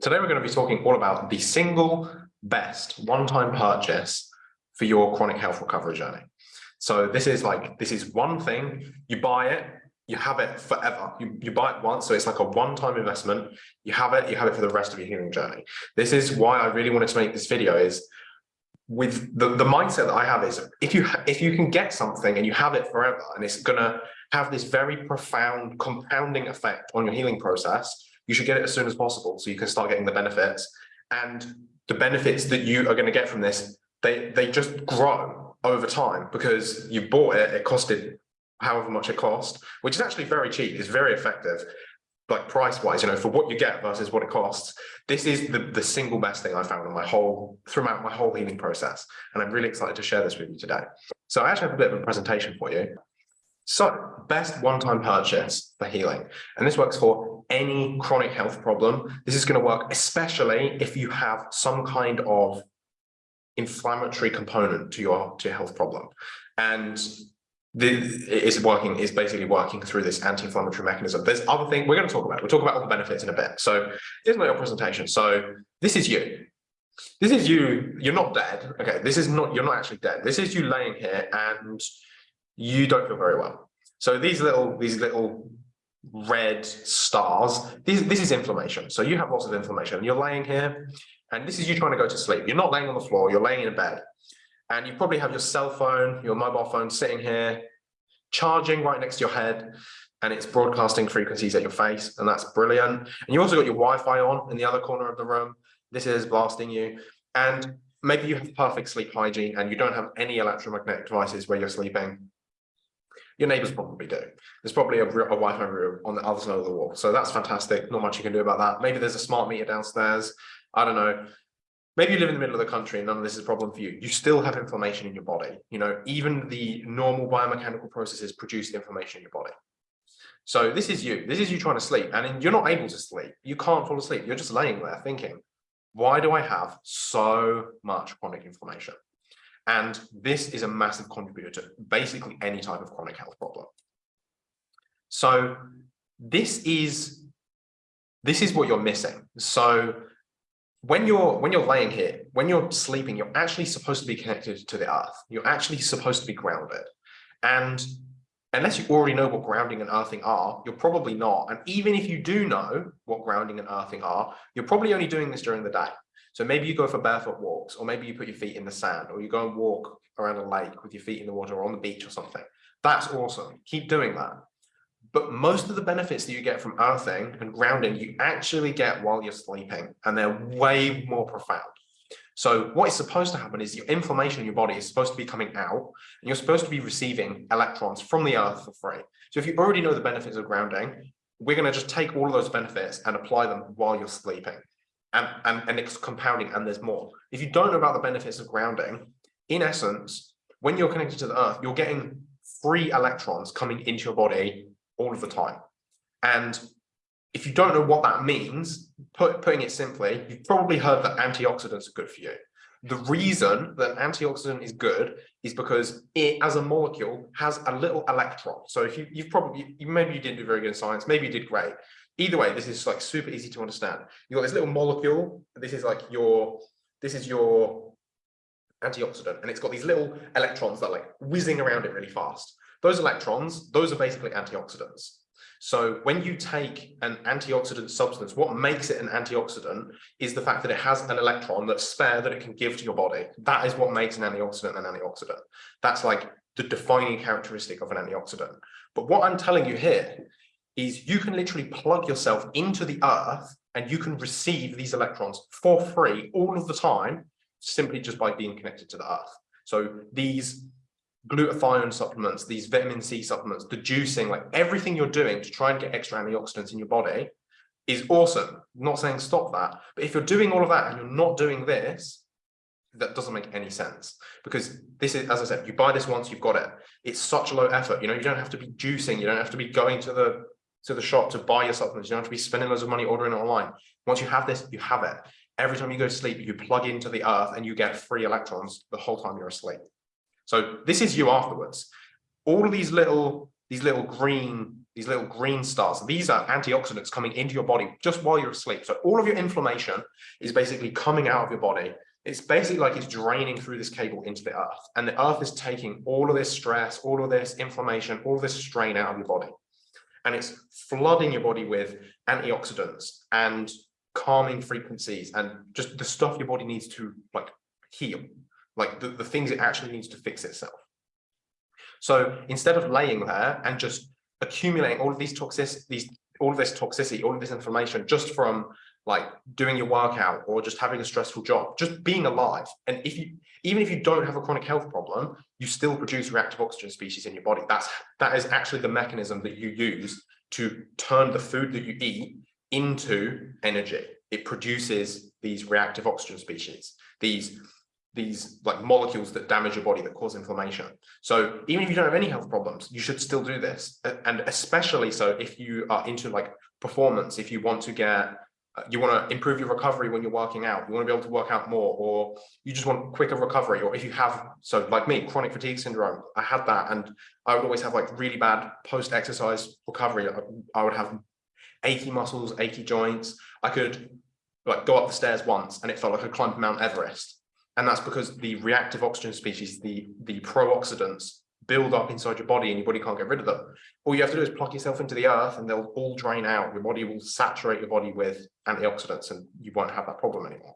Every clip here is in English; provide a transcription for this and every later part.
Today we're going to be talking all about the single best one-time purchase for your chronic health recovery journey. So this is like, this is one thing, you buy it, you have it forever. You, you buy it once, so it's like a one-time investment. You have it, you have it for the rest of your healing journey. This is why I really wanted to make this video is with the, the mindset that I have is if you if you can get something and you have it forever and it's gonna have this very profound compounding effect on your healing process, you should get it as soon as possible so you can start getting the benefits. And the benefits that you are going to get from this, they, they just grow over time because you bought it, it costed however much it cost, which is actually very cheap, it's very effective like price wise, you know, for what you get versus what it costs. This is the, the single best thing I found in my whole, throughout my whole healing process. And I'm really excited to share this with you today. So I actually have a bit of a presentation for you. So best one-time purchase for healing. And this works for any chronic health problem. This is going to work especially if you have some kind of inflammatory component to your, to your health problem. And the, is working is basically working through this anti-inflammatory mechanism. There's other things we're going to talk about. We'll talk about all the benefits in a bit. So here's my presentation. So this is you. This is you. You're not dead. Okay. This is not. You're not actually dead. This is you laying here and you don't feel very well. So these little, these little red stars, these, this is inflammation. So you have lots of inflammation. You're laying here and this is you trying to go to sleep. You're not laying on the floor, you're laying in a bed. And you probably have your cell phone, your mobile phone sitting here, charging right next to your head, and it's broadcasting frequencies at your face, and that's brilliant. And you also got your Wi-Fi on in the other corner of the room. This is blasting you. And maybe you have perfect sleep hygiene and you don't have any electromagnetic devices where you're sleeping your neighbors probably do. There's probably a, a Wi-Fi room on the other side of the wall. So that's fantastic. Not much you can do about that. Maybe there's a smart meter downstairs. I don't know. Maybe you live in the middle of the country and none of this is a problem for you. You still have inflammation in your body. You know, even the normal biomechanical processes produce inflammation in your body. So this is you. This is you trying to sleep and you're not able to sleep. You can't fall asleep. You're just laying there thinking, why do I have so much chronic inflammation? And this is a massive contributor to basically any type of chronic health problem. So this is this is what you're missing. So when you're when you're laying here, when you're sleeping, you're actually supposed to be connected to the earth. You're actually supposed to be grounded. And unless you already know what grounding and earthing are, you're probably not. And even if you do know what grounding and earthing are, you're probably only doing this during the day. So maybe you go for barefoot walks, or maybe you put your feet in the sand, or you go and walk around a lake with your feet in the water or on the beach or something. That's awesome. Keep doing that. But most of the benefits that you get from earthing and grounding, you actually get while you're sleeping, and they're way more profound. So what is supposed to happen is your inflammation in your body is supposed to be coming out, and you're supposed to be receiving electrons from the earth for free. So if you already know the benefits of grounding, we're going to just take all of those benefits and apply them while you're sleeping and, and, and it's compounding and there's more. If you don't know about the benefits of grounding, in essence, when you're connected to the earth, you're getting free electrons coming into your body all of the time. And if you don't know what that means, put, putting it simply, you've probably heard that antioxidants are good for you. The reason that antioxidant is good is because it, as a molecule, has a little electron. So if you, you've probably, you, maybe you didn't do very good in science, maybe you did great, either way, this is like super easy to understand. You've got this little molecule. This is like your, this is your antioxidant, and it's got these little electrons that are like whizzing around it really fast. Those electrons, those are basically antioxidants. So when you take an antioxidant substance, what makes it an antioxidant is the fact that it has an electron that's spare that it can give to your body. That is what makes an antioxidant an antioxidant. That's like the defining characteristic of an antioxidant. But what I'm telling you here is you can literally plug yourself into the earth and you can receive these electrons for free all of the time, simply just by being connected to the earth. So these glutathione supplements, these vitamin C supplements, the juicing, like everything you're doing to try and get extra antioxidants in your body is awesome. I'm not saying stop that, but if you're doing all of that and you're not doing this, that doesn't make any sense because this is, as I said, you buy this once, you've got it. It's such a low effort. You know, you don't have to be juicing. You don't have to be going to the to the shop to buy your supplements. You don't have to be spending loads of money ordering it online. Once you have this, you have it. Every time you go to sleep, you plug into the earth and you get free electrons the whole time you're asleep. So this is you afterwards. All of these little, these little green, these little green stars. These are antioxidants coming into your body just while you're asleep. So all of your inflammation is basically coming out of your body. It's basically like it's draining through this cable into the earth. And the earth is taking all of this stress, all of this inflammation, all this strain out of your body. And it's flooding your body with antioxidants and calming frequencies and just the stuff your body needs to like heal, like the, the things it actually needs to fix itself. So instead of laying there and just accumulating all of these toxic, these all of this toxicity, all of this inflammation just from like doing your workout or just having a stressful job, just being alive. And if you, even if you don't have a chronic health problem, you still produce reactive oxygen species in your body. That's, that is actually the mechanism that you use to turn the food that you eat into energy. It produces these reactive oxygen species, these these like molecules that damage your body that cause inflammation. So even if you don't have any health problems, you should still do this. And especially so if you are into like performance, if you want to get, uh, you want to improve your recovery when you're working out, you want to be able to work out more, or you just want quicker recovery, or if you have, so like me, chronic fatigue syndrome, I had that and I would always have like really bad post-exercise recovery. I would have achy muscles, achy joints. I could like go up the stairs once and it felt like I climbed Mount Everest and that's because the reactive oxygen species, the, the pro-oxidants, build up inside your body and your body can't get rid of them. All you have to do is plug yourself into the earth and they'll all drain out. Your body will saturate your body with antioxidants and you won't have that problem anymore.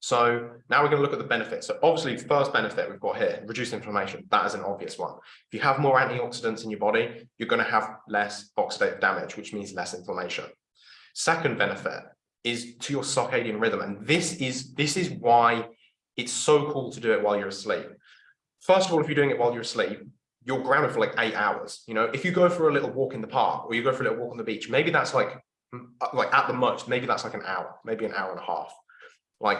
So now we're going to look at the benefits. So obviously, the first benefit we've got here, reduce inflammation. That is an obvious one. If you have more antioxidants in your body, you're going to have less oxidative damage, which means less inflammation. Second benefit is to your circadian rhythm. And this is, this is why it's so cool to do it while you're asleep. First of all, if you're doing it while you're asleep, you're grounded for like eight hours. You know, if you go for a little walk in the park or you go for a little walk on the beach, maybe that's like, uh, like at the most, maybe that's like an hour, maybe an hour and a half. Like,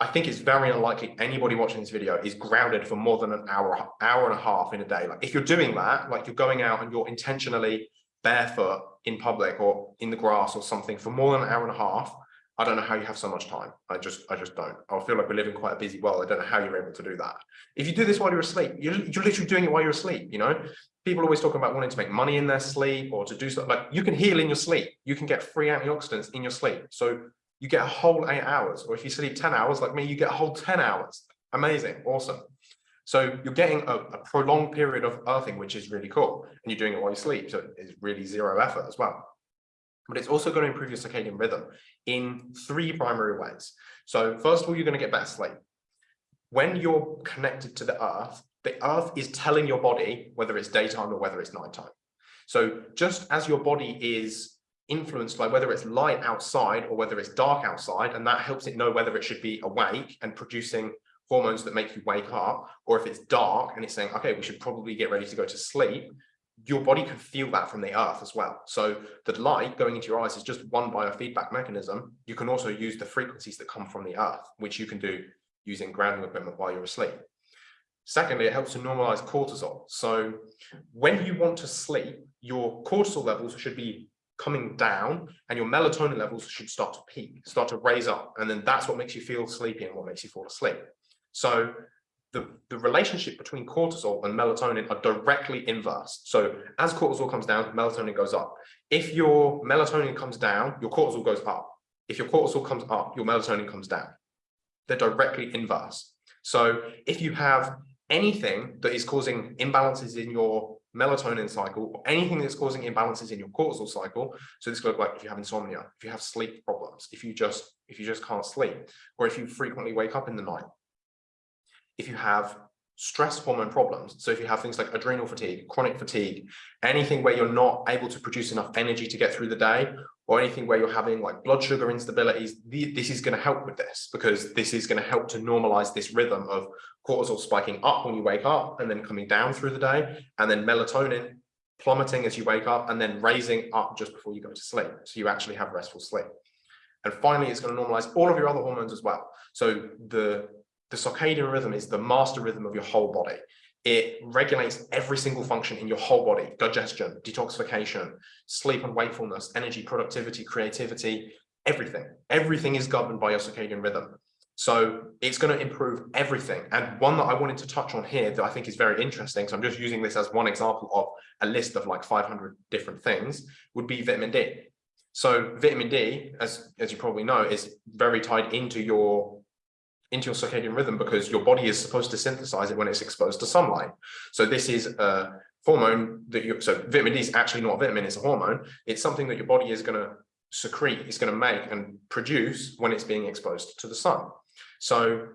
I think it's very unlikely anybody watching this video is grounded for more than an hour, hour and a half in a day. Like if you're doing that, like you're going out and you're intentionally barefoot in public or in the grass or something for more than an hour and a half, I don't know how you have so much time. I just, I just don't. I feel like we live in quite a busy world. I don't know how you're able to do that. If you do this while you're asleep, you're, you're literally doing it while you're asleep. You know, people always talk about wanting to make money in their sleep or to do stuff like you can heal in your sleep. You can get free antioxidants in your sleep. So you get a whole eight hours, or if you sleep 10 hours like me, you get a whole 10 hours. Amazing. Awesome. So you're getting a, a, prolonged period of earthing, which is really cool. And you're doing it while you sleep. So it's really zero effort as well. But it's also going to improve your circadian rhythm in three primary ways. So first of all, you're going to get better sleep. When you're connected to the earth, the earth is telling your body whether it's daytime or whether it's nighttime. So just as your body is influenced by whether it's light outside or whether it's dark outside, and that helps it know whether it should be awake and producing hormones that make you wake up, or if it's dark and it's saying, okay, we should probably get ready to go to sleep, your body can feel that from the earth as well. So the light going into your eyes is just one biofeedback mechanism. You can also use the frequencies that come from the earth, which you can do using grounding equipment while you're asleep. Secondly, it helps to normalize cortisol. So when you want to sleep, your cortisol levels should be coming down and your melatonin levels should start to peak, start to raise up. And then that's what makes you feel sleepy and what makes you fall asleep. So the, the relationship between cortisol and melatonin are directly inverse. So as cortisol comes down, melatonin goes up. If your melatonin comes down, your cortisol goes up. If your cortisol comes up, your melatonin comes down. They're directly inverse. So if you have anything that is causing imbalances in your melatonin cycle or anything that's causing imbalances in your cortisol cycle so this could look like if you have insomnia if you have sleep problems if you just if you just can't sleep or if you frequently wake up in the night if you have stress hormone problems, so if you have things like adrenal fatigue, chronic fatigue, anything where you're not able to produce enough energy to get through the day, or anything where you're having like blood sugar instabilities, this is going to help with this because this is going to help to normalize this rhythm of cortisol spiking up when you wake up and then coming down through the day, and then melatonin plummeting as you wake up and then raising up just before you go to sleep. So you actually have restful sleep. And finally, it's going to normalize all of your other hormones as well. So the the circadian rhythm is the master rhythm of your whole body. It regulates every single function in your whole body, digestion, detoxification, sleep and wakefulness, energy, productivity, creativity, everything. Everything is governed by your circadian rhythm. So it's going to improve everything. And one that I wanted to touch on here that I think is very interesting, so I'm just using this as one example of a list of like 500 different things, would be vitamin D. So vitamin D, as, as you probably know, is very tied into your into your circadian rhythm because your body is supposed to synthesize it when it's exposed to sunlight. So this is a hormone that you, so vitamin D is actually not a vitamin, it's a hormone. It's something that your body is going to secrete, it's going to make and produce when it's being exposed to the sun. So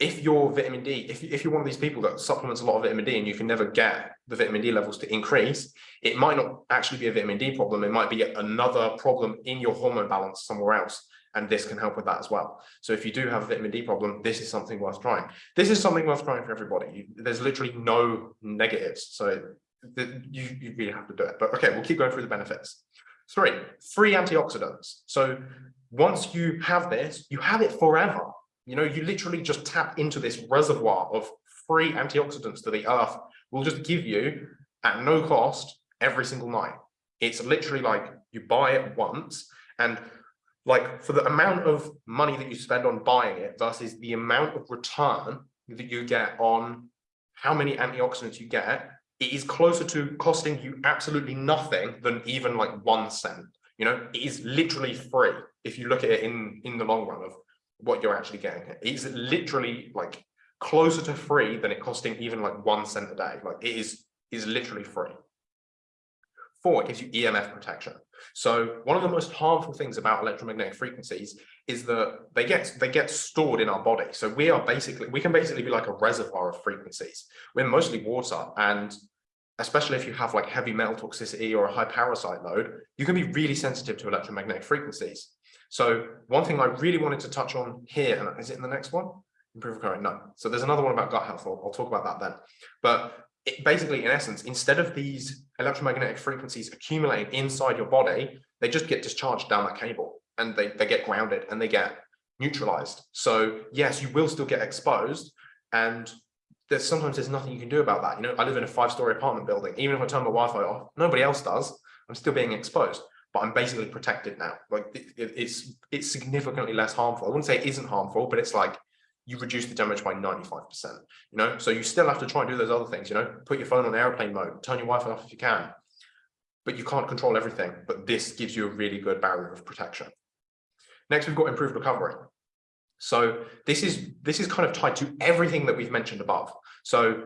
if your vitamin D, if, if you're one of these people that supplements a lot of vitamin D and you can never get the vitamin D levels to increase, it might not actually be a vitamin D problem. It might be another problem in your hormone balance somewhere else. And this can help with that as well. So if you do have a vitamin D problem, this is something worth trying. This is something worth trying for everybody. There's literally no negatives. So you, you really have to do it. But okay, we'll keep going through the benefits. Three, free antioxidants. So once you have this, you have it forever. You know, you literally just tap into this reservoir of free antioxidants that the earth will just give you at no cost every single night. It's literally like you buy it once and like for the amount of money that you spend on buying it versus the amount of return that you get on how many antioxidants you get, it is closer to costing you absolutely nothing than even like one cent. You know, it is literally free if you look at it in in the long run of what you're actually getting. It's literally like closer to free than it costing even like one cent a day. Like it is, is literally free. Four, it gives you EMF protection. So one of the most harmful things about electromagnetic frequencies is that they get they get stored in our body. So we are basically we can basically be like a reservoir of frequencies. We're mostly water, and especially if you have like heavy metal toxicity or a high parasite load, you can be really sensitive to electromagnetic frequencies. So one thing I really wanted to touch on here, and is it in the next one? Improve current? No. So there's another one about gut health. I'll, I'll talk about that then. But it, basically, in essence, instead of these electromagnetic frequencies accumulating inside your body, they just get discharged down that cable and they, they get grounded and they get neutralized. So yes, you will still get exposed and there's sometimes there's nothing you can do about that. You know, I live in a five-story apartment building. Even if I turn my Wi-Fi off, nobody else does. I'm still being exposed but I'm basically protected now. Like it, it's it's significantly less harmful. I wouldn't say it isn't harmful, but it's like you reduce the damage by 95%, you know? So you still have to try and do those other things, you know, put your phone on airplane mode, turn your Wi-Fi off if you can, but you can't control everything. But this gives you a really good barrier of protection. Next, we've got improved recovery. So this is this is kind of tied to everything that we've mentioned above. So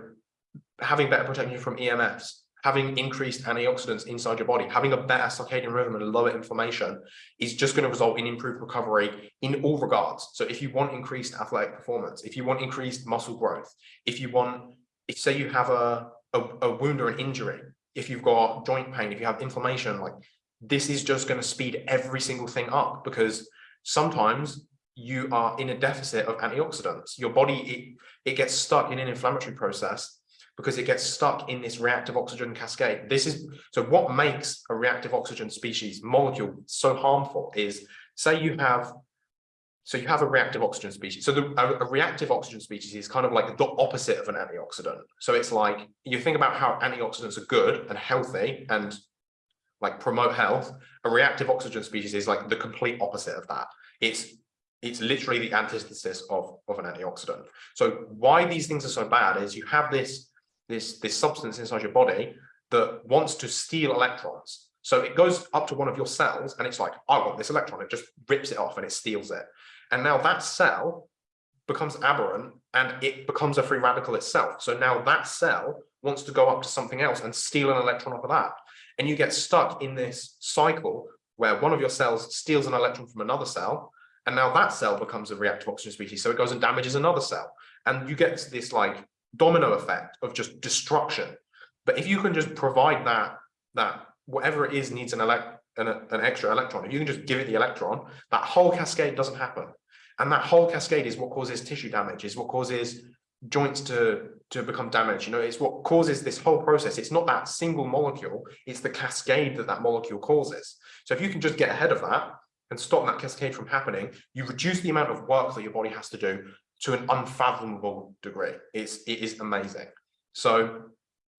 having better protection from EMFs, having increased antioxidants inside your body, having a better circadian rhythm and lower inflammation is just going to result in improved recovery in all regards. So if you want increased athletic performance, if you want increased muscle growth, if you want, if say you have a, a, a wound or an injury, if you've got joint pain, if you have inflammation, like this is just going to speed every single thing up because sometimes you are in a deficit of antioxidants. Your body, it, it gets stuck in an inflammatory process because it gets stuck in this reactive oxygen cascade. This is so what makes a reactive oxygen species molecule so harmful is say you have so you have a reactive oxygen species. So the, a, a, reactive oxygen species is kind of like the opposite of an antioxidant. So it's like you think about how antioxidants are good and healthy and like promote health. A reactive oxygen species is like the complete opposite of that. It's it's literally the antithesis of, of an antioxidant. So why these things are so bad is you have this this, this substance inside your body that wants to steal electrons. So it goes up to one of your cells and it's like, I want this electron. It just rips it off and it steals it. And now that cell becomes aberrant and it becomes a free radical itself. So now that cell wants to go up to something else and steal an electron off of that. And you get stuck in this cycle where one of your cells steals an electron from another cell, and now that cell becomes a reactive oxygen species. So it goes and damages another cell. And you get this like domino effect of just destruction. But if you can just provide that, that whatever it is needs an, elect, an, an extra electron, if you can just give it the electron, that whole cascade doesn't happen. And that whole cascade is what causes tissue damage, is what causes joints to, to become damaged. You know, it's what causes this whole process. It's not that single molecule, it's the cascade that that molecule causes. So if you can just get ahead of that and stop that cascade from happening, you reduce the amount of work that your body has to do to an unfathomable degree. It's, it is amazing. So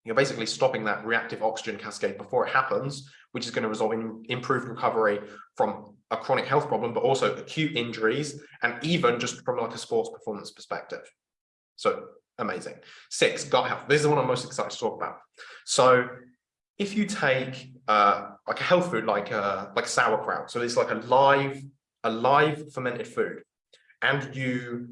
you're basically stopping that reactive oxygen cascade before it happens, which is going to result in improved recovery from a chronic health problem, but also acute injuries and even just from like a sports performance perspective. So amazing. Six, gut health. This is the one I'm most excited to talk about. So if you take uh, like a health food like uh, like sauerkraut, so it's like a live, a live fermented food, and you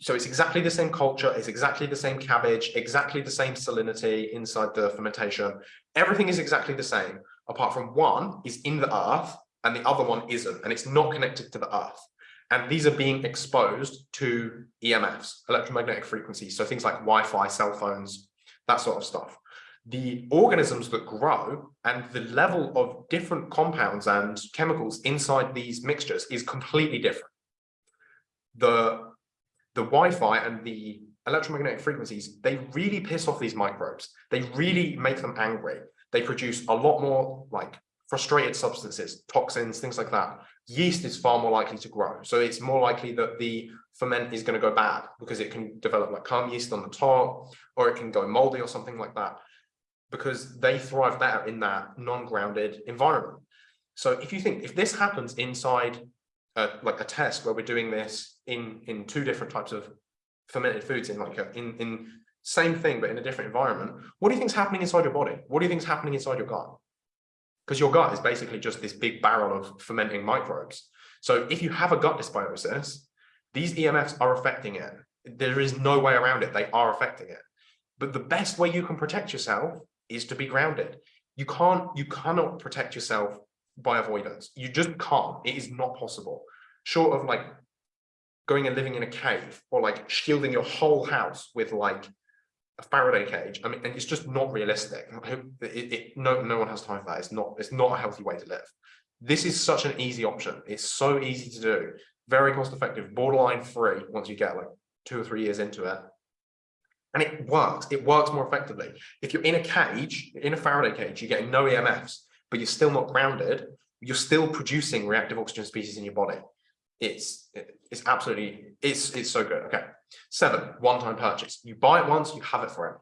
so it's exactly the same culture, it's exactly the same cabbage, exactly the same salinity inside the fermentation. Everything is exactly the same, apart from one is in the earth and the other one isn't, and it's not connected to the earth. And these are being exposed to EMFs, electromagnetic frequencies, so things like Wi-Fi, cell phones, that sort of stuff. The organisms that grow and the level of different compounds and chemicals inside these mixtures is completely different. The the Wi-Fi and the electromagnetic frequencies, they really piss off these microbes. They really make them angry. They produce a lot more like frustrated substances, toxins, things like that. Yeast is far more likely to grow. So it's more likely that the ferment is going to go bad because it can develop like kahm yeast on the top, or it can go moldy or something like that, because they thrive better in that non-grounded environment. So if you think if this happens inside uh, like a test where we're doing this in in two different types of fermented foods in like a in in same thing but in a different environment. What do you think is happening inside your body? What do you think is happening inside your gut? Because your gut is basically just this big barrel of fermenting microbes. So if you have a gut dysbiosis these emfs are affecting it. There is no way around it. They are affecting it. But the best way you can protect yourself is to be grounded. You can't you cannot protect yourself by avoidance. You just can't. It is not possible. Short of like going and living in a cave or like shielding your whole house with like a Faraday cage. I mean, it's just not realistic. It, it, no, no one has time for that. It's not. It's not a healthy way to live. This is such an easy option. It's so easy to do. Very cost effective. Borderline free once you get like two or three years into it. And it works. It works more effectively. If you're in a cage, in a Faraday cage, you're getting no EMFs but you're still not grounded, you're still producing reactive oxygen species in your body. It's it's absolutely it's it's so good. Okay. Seven, one-time purchase. You buy it once, you have it forever.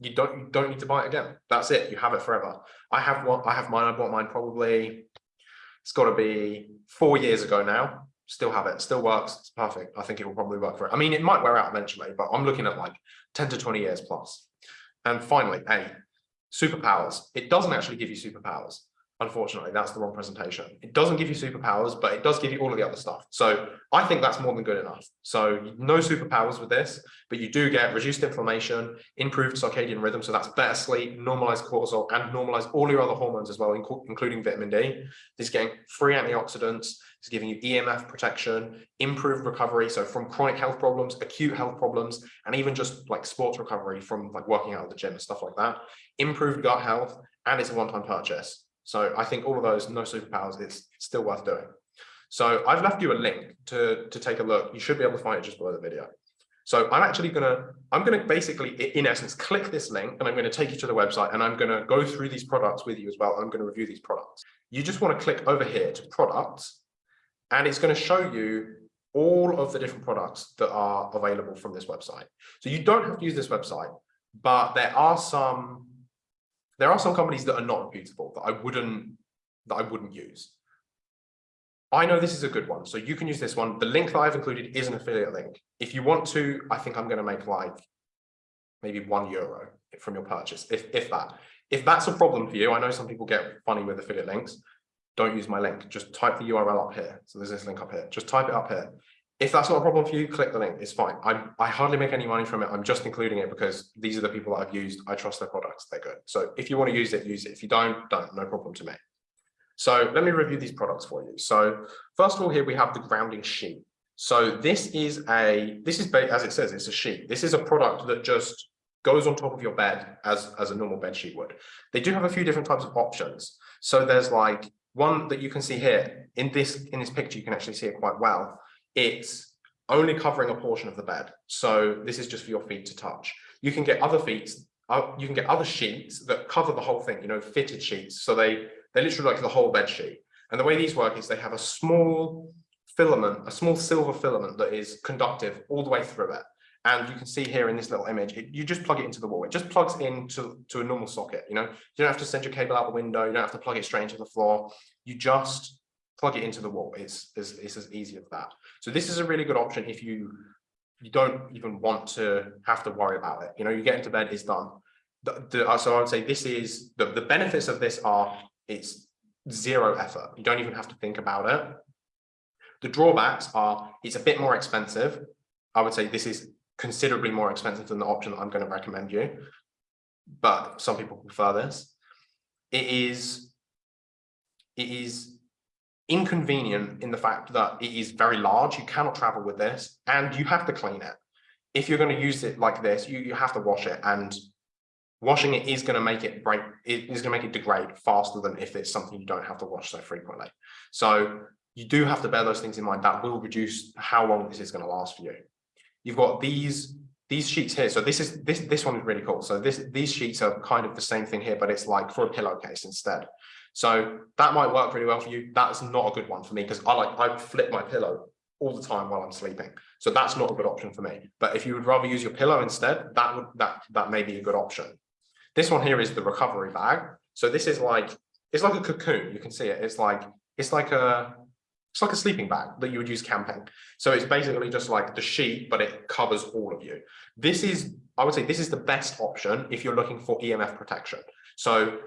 You don't you don't need to buy it again. That's it. You have it forever. I have one, I have mine, I bought mine probably it's got to be four years ago now. Still have it, still works, it's perfect. I think it will probably work for it. I mean, it might wear out eventually, but I'm looking at like 10 to 20 years plus. And finally, eight, superpowers. It doesn't actually give you superpowers. Unfortunately, that's the wrong presentation. It doesn't give you superpowers, but it does give you all of the other stuff. So I think that's more than good enough. So no superpowers with this, but you do get reduced inflammation, improved circadian rhythm. So that's better sleep, normalized cortisol, and normalize all your other hormones as well, including vitamin D. This is getting free antioxidants. It's giving you EMF protection, improved recovery. So from chronic health problems, acute health problems, and even just like sports recovery from like working out at the gym and stuff like that. Improved gut health, and it's a one-time purchase. So I think all of those no superpowers, it's still worth doing. So I've left you a link to, to take a look. You should be able to find it just below the video. So I'm actually gonna, I'm gonna basically, in essence, click this link and I'm gonna take you to the website and I'm gonna go through these products with you as well. I'm gonna review these products. You just wanna click over here to products and it's gonna show you all of the different products that are available from this website. So you don't have to use this website, but there are some there are some companies that are not reputable that I wouldn't that I wouldn't use. I know this is a good one, so you can use this one. The link that I've included is an affiliate link. If you want to, I think I'm going to make like maybe one euro from your purchase, if, if that. If that's a problem for you, I know some people get funny with affiliate links. Don't use my link. Just type the URL up here. So there's this link up here. Just type it up here. If that's not a problem for you, click the link. It's fine. I, I hardly make any money from it. I'm just including it because these are the people that I've used. I trust their products. They're good. So if you want to use it, use it. If you don't, don't. No problem to me. So let me review these products for you. So first of all, here we have the grounding sheet. So this is a, this is, as it says, it's a sheet. This is a product that just goes on top of your bed as, as a normal bed sheet would. They do have a few different types of options. So there's like one that you can see here in this, in this picture, you can actually see it quite well it's only covering a portion of the bed. So this is just for your feet to touch. You can get other feet, uh, you can get other sheets that cover the whole thing, you know, fitted sheets. So they, they're literally like the whole bed sheet. And the way these work is they have a small filament, a small silver filament that is conductive all the way through it. And you can see here in this little image, it, you just plug it into the wall. It just plugs into to a normal socket. You know, you don't have to send your cable out the window. You don't have to plug it straight into the floor. You just plug it into the wall. It's, it's, it's as easy as that. So this is a really good option if you, you don't even want to have to worry about it. You know, you get into bed, it's done. The, the, uh, so I would say this is, the, the benefits of this are, it's zero effort. You don't even have to think about it. The drawbacks are, it's a bit more expensive. I would say this is considerably more expensive than the option that I'm going to recommend you. But some people prefer this. It is, it is inconvenient in the fact that it is very large. You cannot travel with this and you have to clean it. If you're going to use it like this, you, you have to wash it and washing it is going to make it break, it is going to make it degrade faster than if it's something you don't have to wash so frequently. So you do have to bear those things in mind. That will reduce how long this is going to last for you. You've got these these sheets here. So this is this this one is really cool. So this these sheets are kind of the same thing here, but it's like for a pillowcase instead. So that might work really well for you. That's not a good one for me because I like I flip my pillow all the time while I'm sleeping. So that's not a good option for me. But if you would rather use your pillow instead, that would that that may be a good option. This one here is the recovery bag. So this is like it's like a cocoon. You can see it. It's like it's like a it's like a sleeping bag that you would use camping. So it's basically just like the sheet, but it covers all of you. This is, I would say this is the best option if you're looking for EMF protection. So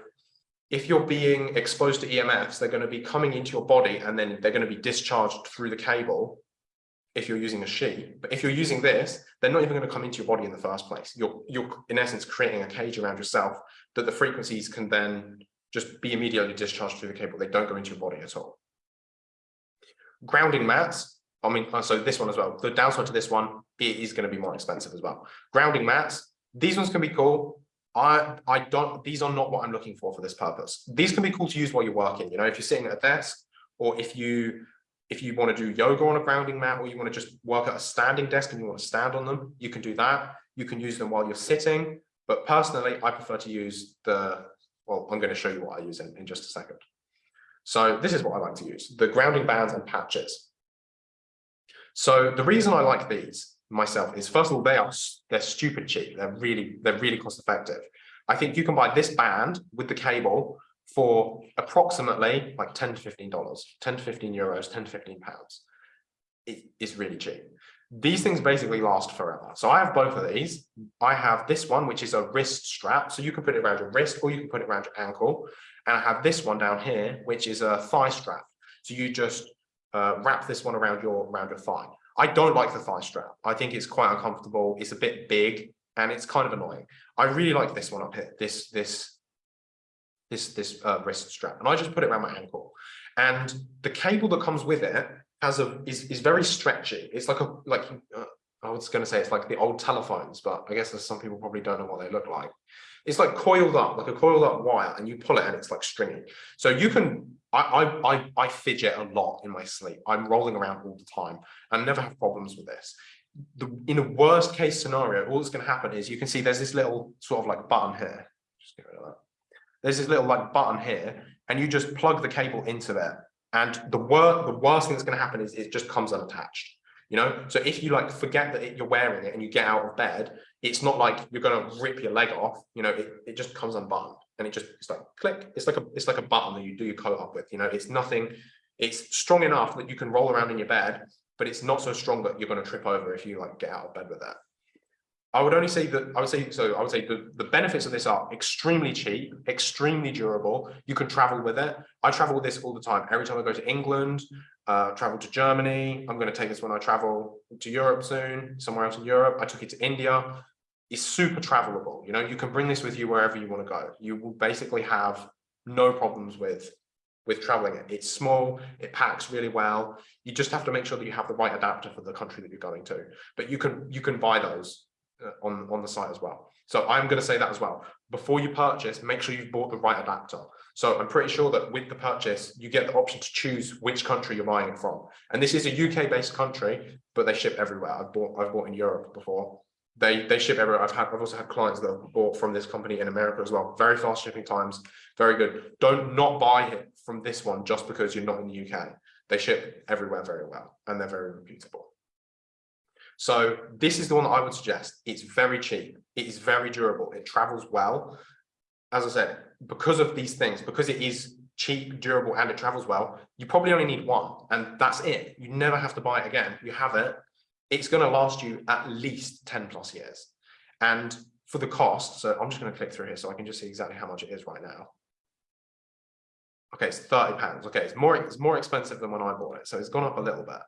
if you're being exposed to EMFs, they're going to be coming into your body and then they're going to be discharged through the cable if you're using a sheet. But if you're using this, they're not even going to come into your body in the first place. You're, you're in essence creating a cage around yourself that the frequencies can then just be immediately discharged through the cable. They don't go into your body at all grounding mats, I mean, uh, so this one as well. The downside to this one, it is going to be more expensive as well. Grounding mats, these ones can be cool. I, I don't, these are not what I'm looking for for this purpose. These can be cool to use while you're working, you know, if you're sitting at a desk or if you, if you want to do yoga on a grounding mat or you want to just work at a standing desk and you want to stand on them, you can do that. You can use them while you're sitting. But personally, I prefer to use the, well, I'm going to show you what I use in, in just a second. So this is what I like to use, the grounding bands and patches. So the reason I like these myself is first of all, they are they're stupid cheap. They're really, they're really cost effective. I think you can buy this band with the cable for approximately like 10 to 15 dollars, 10 to 15 euros, 10 to 15 pounds. It is really cheap. These things basically last forever. So I have both of these. I have this one, which is a wrist strap. So you can put it around your wrist or you can put it around your ankle. And I have this one down here, which is a thigh strap. So you just uh, wrap this one around your around your thigh. I don't like the thigh strap. I think it's quite uncomfortable. It's a bit big and it's kind of annoying. I really like this one up here, this this this this uh, wrist strap, and I just put it around my ankle. And the cable that comes with it has a is is very stretchy. It's like a like uh, I was going to say it's like the old telephones, but I guess some people probably don't know what they look like it's like coiled up, like a coiled up wire, and you pull it and it's like stringy. So you can, I, I, I, I fidget a lot in my sleep. I'm rolling around all the time and never have problems with this. The, in a worst case scenario, all that's going to happen is you can see there's this little sort of like button here. Just get rid of that. There's this little like button here, and you just plug the cable into there. And the worst, the worst thing that's going to happen is it just comes unattached you know so if you like forget that it, you're wearing it and you get out of bed it's not like you're going to rip your leg off you know it, it just comes unbuttoned and it just it's like click it's like a it's like a button that you do your coat up with you know it's nothing it's strong enough that you can roll around in your bed but it's not so strong that you're going to trip over if you like get out of bed with that I would only say that I would say so I would say the, the benefits of this are extremely cheap, extremely durable. You can travel with it. I travel with this all the time. Every time I go to England, uh, travel to Germany. I'm going to take this when I travel to Europe soon, somewhere else in Europe. I took it to India. It's super travelable. You know, you can bring this with you wherever you want to go. You will basically have no problems with with traveling it. It's small, it packs really well. You just have to make sure that you have the right adapter for the country that you're going to. But you can you can buy those uh, on, on the site as well. So I'm going to say that as well. Before you purchase, make sure you've bought the right adapter. So I'm pretty sure that with the purchase, you get the option to choose which country you're buying from. And this is a UK based country, but they ship everywhere. I've bought, I've bought in Europe before. They, they ship everywhere. I've had, I've also had clients that have bought from this company in America as well. Very fast shipping times, very good. Don't not buy it from this one just because you're not in the UK. They ship everywhere very well and they're very reputable. So this is the one that I would suggest. It's very cheap. It is very durable. It travels well. As I said, because of these things, because it is cheap, durable, and it travels well, you probably only need one, and that's it. You never have to buy it again. You have it. It's going to last you at least 10 plus years. And for the cost, so I'm just going to click through here so I can just see exactly how much it is right now. Okay, it's 30 pounds. Okay, it's more, it's more expensive than when I bought it. So it's gone up a little bit.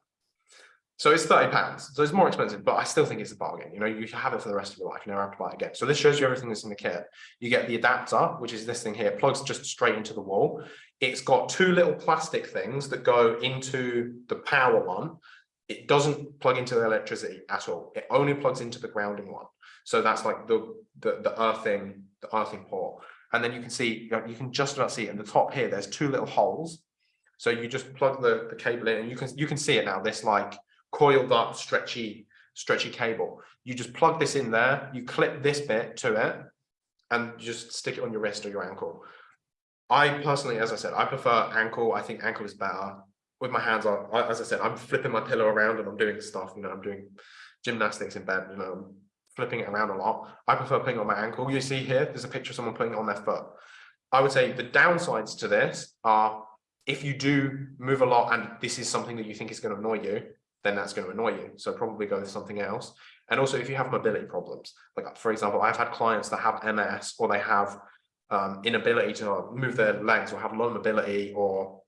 So it's 30 pounds. So it's more expensive, but I still think it's a bargain. You know, you have it for the rest of your life. You never have to buy it again. So this shows you everything that's in the kit. You get the adapter, which is this thing here, plugs just straight into the wall. It's got two little plastic things that go into the power one. It doesn't plug into the electricity at all. It only plugs into the grounding one. So that's like the, the, the earthing, the earthing port. And then you can see, you can just about see it in the top here, there's two little holes. So you just plug the, the cable in and you can, you can see it now, this like coiled up, stretchy, stretchy cable. You just plug this in there, you clip this bit to it, and just stick it on your wrist or your ankle. I personally, as I said, I prefer ankle. I think ankle is better. With my hands on, as I said, I'm flipping my pillow around and I'm doing stuff, you know, I'm doing gymnastics in bed, you know, I'm flipping it around a lot. I prefer putting on my ankle. You see here, there's a picture of someone putting it on their foot. I would say the downsides to this are if you do move a lot and this is something that you think is going to annoy you, then that's going to annoy you. So probably go with something else. And also if you have mobility problems, like for example, I've had clients that have MS or they have um, inability to move their legs or have low mobility or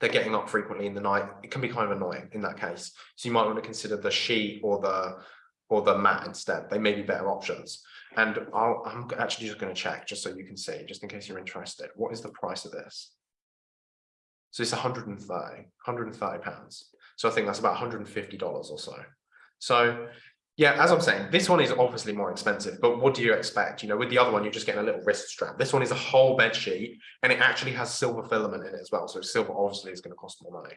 they're getting up frequently in the night. It can be kind of annoying in that case. So you might want to consider the sheet or the or the mat instead. They may be better options. And i am actually just going to check just so you can see, just in case you're interested. What is the price of this? So it's 130, 130 pounds. So I think that's about $150 or so. So yeah, as I'm saying, this one is obviously more expensive, but what do you expect? You know, with the other one, you're just getting a little wrist strap. This one is a whole bed sheet and it actually has silver filament in it as well. So silver obviously is going to cost more money.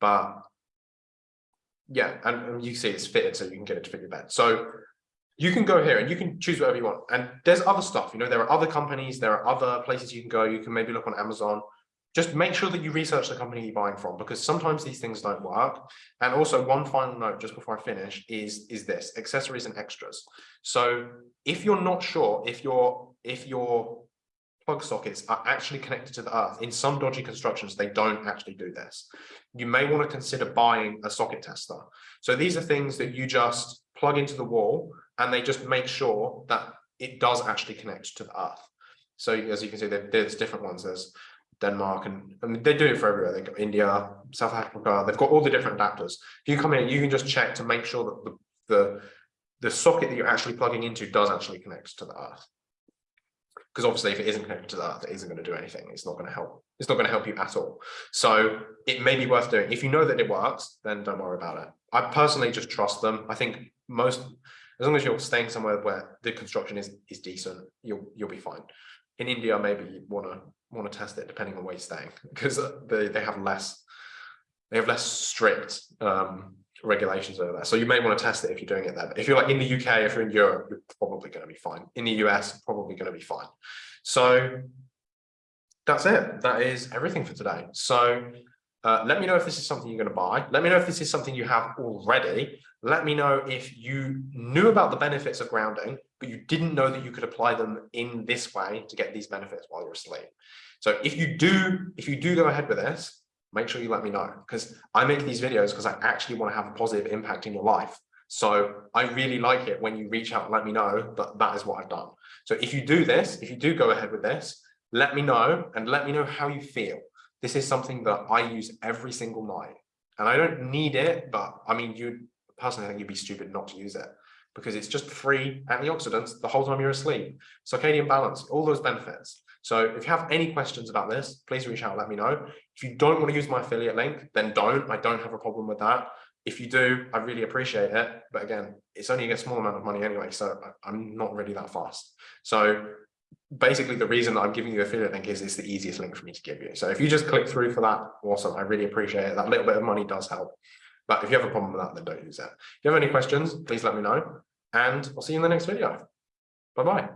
But yeah, and, you see it's fitted so you can get it to fit your bed. So you can go here and you can choose whatever you want. And there's other stuff, you know, there are other companies, there are other places you can go. You can maybe look on Amazon just make sure that you research the company you're buying from because sometimes these things don't work. And also one final note just before I finish is, is this accessories and extras. So if you're not sure if your if your plug sockets are actually connected to the earth, in some dodgy constructions, they don't actually do this. You may want to consider buying a socket tester. So these are things that you just plug into the wall and they just make sure that it does actually connect to the earth. So as you can see, there's different ones. There's Denmark, and they do it for everywhere. They've got India, South Africa. They've got all the different adapters. If you come in, you can just check to make sure that the the, the socket that you're actually plugging into does actually connect to the earth. Because obviously, if it isn't connected to the earth, it isn't going to do anything. It's not going to help. It's not going to help you at all. So it may be worth doing. If you know that it works, then don't worry about it. I personally just trust them. I think most, as long as you're staying somewhere where the construction is is decent, you'll you'll be fine. In India, maybe you want to want to test it depending on where you're staying because they, they have less they have less strict um, regulations over there. So you may want to test it if you're doing it there. But if you're like in the UK, if you're in Europe, you're probably going to be fine. In the US, probably going to be fine. So that's it. That is everything for today. So uh, let me know if this is something you're going to buy. Let me know if this is something you have already. Let me know if you knew about the benefits of grounding, but you didn't know that you could apply them in this way to get these benefits while you're asleep. So if you do, if you do go ahead with this, make sure you let me know because I make these videos because I actually want to have a positive impact in your life. So I really like it when you reach out and let me know that that is what I've done. So if you do this, if you do go ahead with this, let me know and let me know how you feel. This is something that I use every single night and I don't need it, but I mean, you personally I think you'd be stupid not to use it because it's just free antioxidants the whole time you're asleep. Circadian balance, all those benefits. So if you have any questions about this, please reach out, let me know. If you don't want to use my affiliate link, then don't. I don't have a problem with that. If you do, I really appreciate it. But again, it's only a small amount of money anyway, so I'm not really that fast. So basically the reason that I'm giving you affiliate link is it's the easiest link for me to give you. So if you just click through for that, awesome. I really appreciate it. That little bit of money does help. But if you have a problem with that, then don't use it. If you have any questions, please let me know. And I'll see you in the next video. Bye-bye.